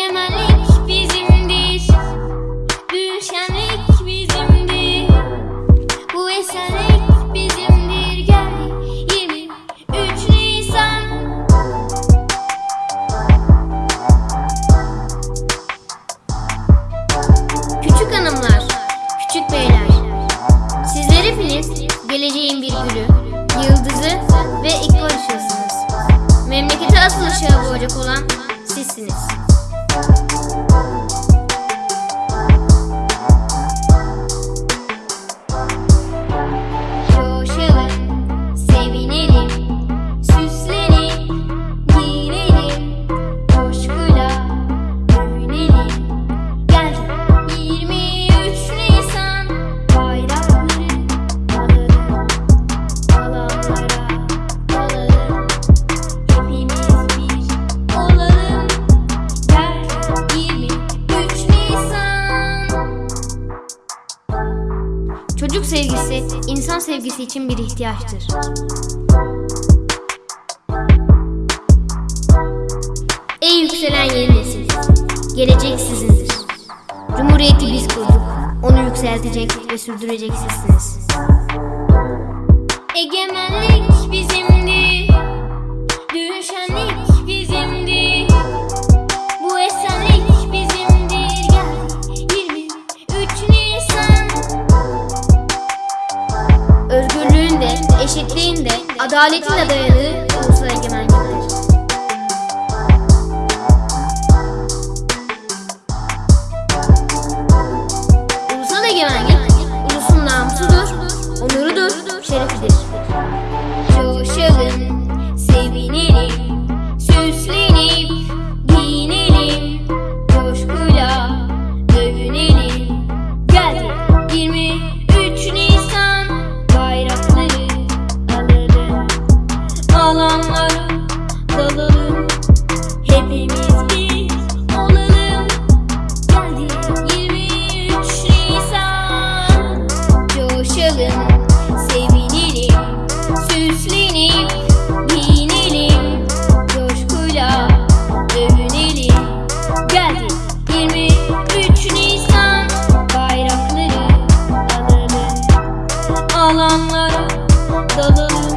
Egemenlik bizimdir. Düşenlik bizimdir. Bu esenlik bizimdir. Gel 23 Nisan. Küçük hanımlar, küçük beyler. Sizler hepiniz geleceğin bir gülü, yıldızı ve ikon Memleketi asıl ışığa boğacak olan sizsiniz. Çocuk sevgisi, insan sevgisi için bir ihtiyaçtır. Ey yükselen yeni nesil, gelecek sizindir. Cumhuriyeti biz kurduk, onu yükseltecek ve sürdürecek sizsiniz. ذلك لدينا Solo